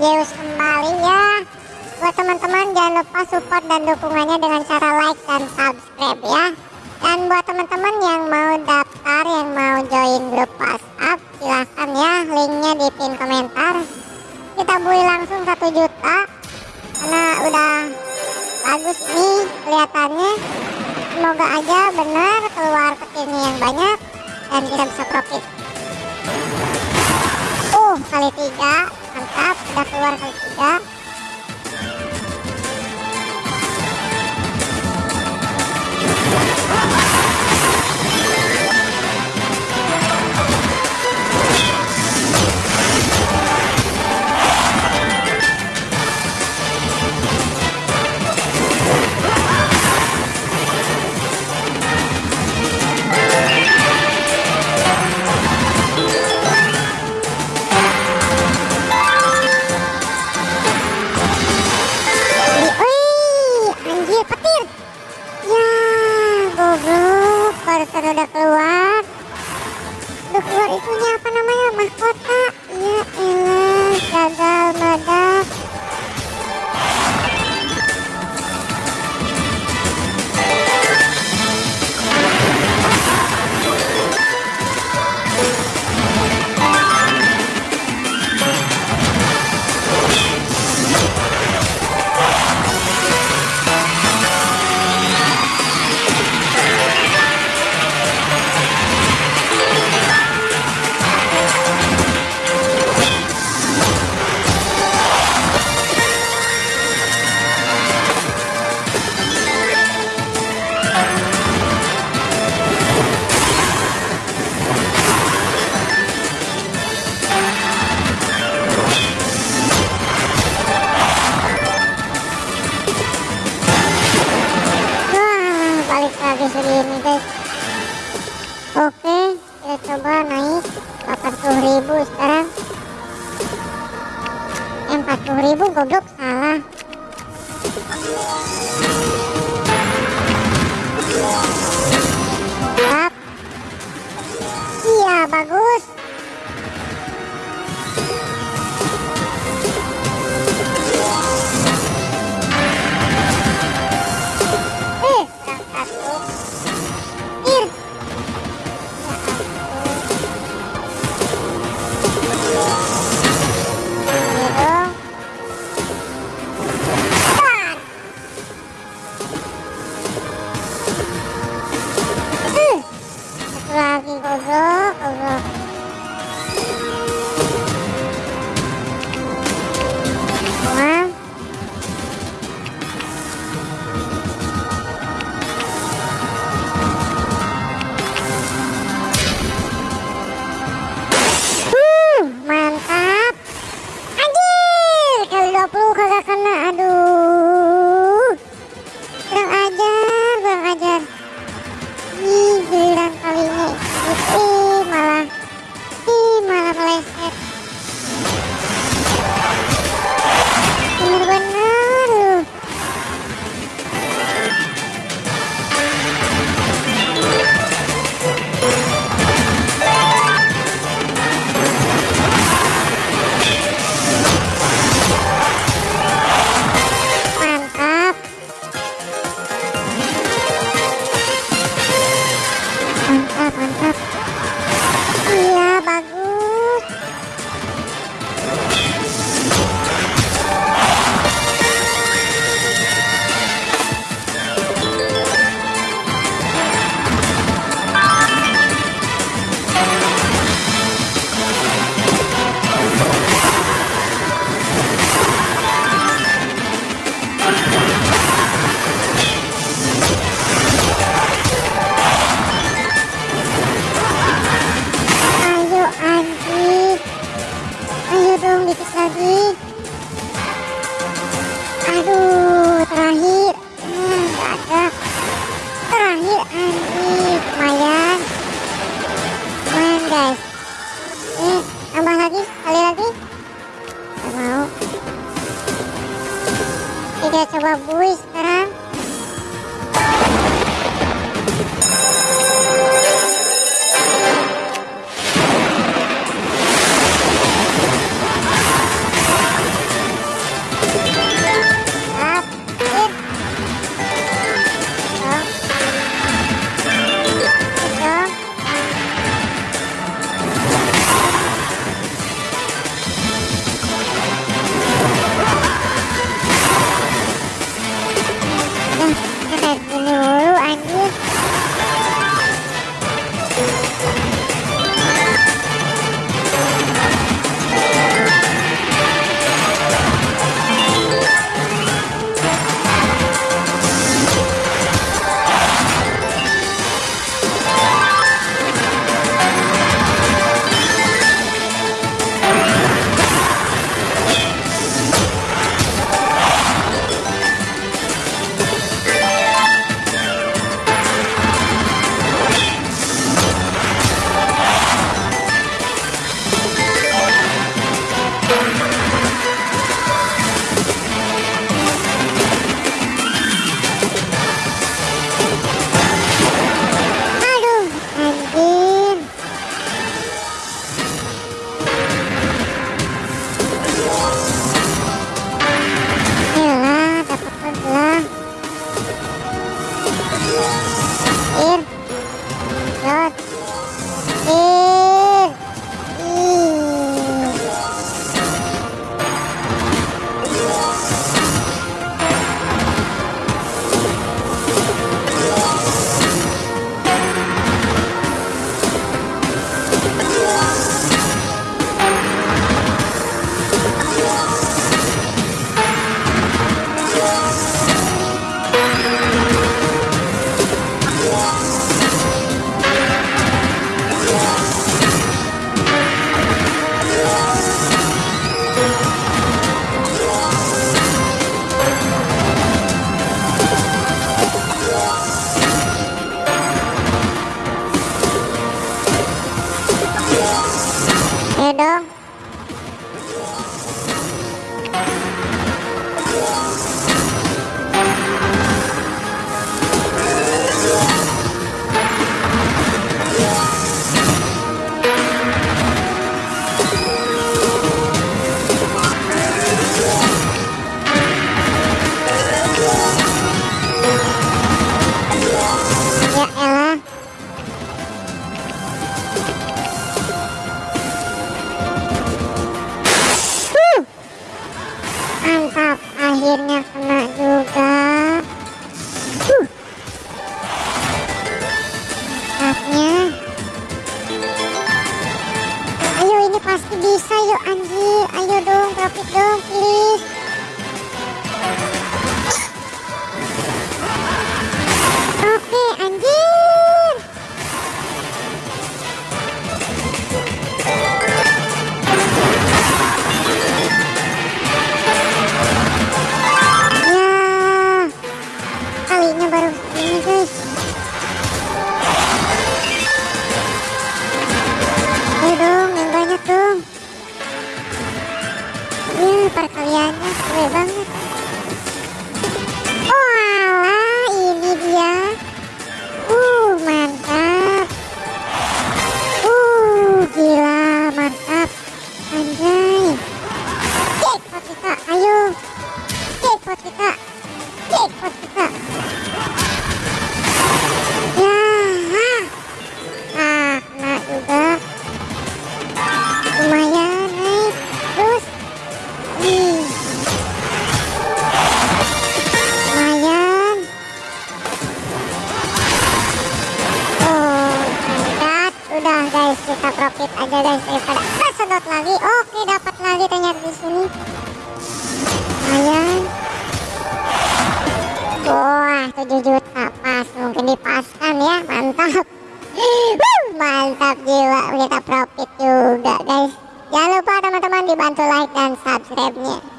Zeus kembali ya. Buat teman-teman jangan lupa support dan dukungannya dengan cara like dan subscribe ya. Dan buat teman-teman yang mau daftar, yang mau join grup WhatsApp Silahkan ya, linknya di pin komentar. Kita beli langsung 1 juta Karena udah bagus nih kelihatannya. Semoga aja benar keluar petirnya yang banyak Dan kita bisa profit. Uh, kali tiga mantap udah keluar kali tiga udah keluar itunya apa namanya mahkota ya guys oke kita coba naik 80.000 sekarang. 40.000 goblok kita coba and in a rural and なっ嗯 Белый на бору. ini dapat lagi ternyata di sini. Lumayan. Wah 7 juta pas. Mungkin dipaskan ya. Mantap. Mantap jiwa. Kita profit juga guys. Jangan lupa teman-teman dibantu like dan subscribe nya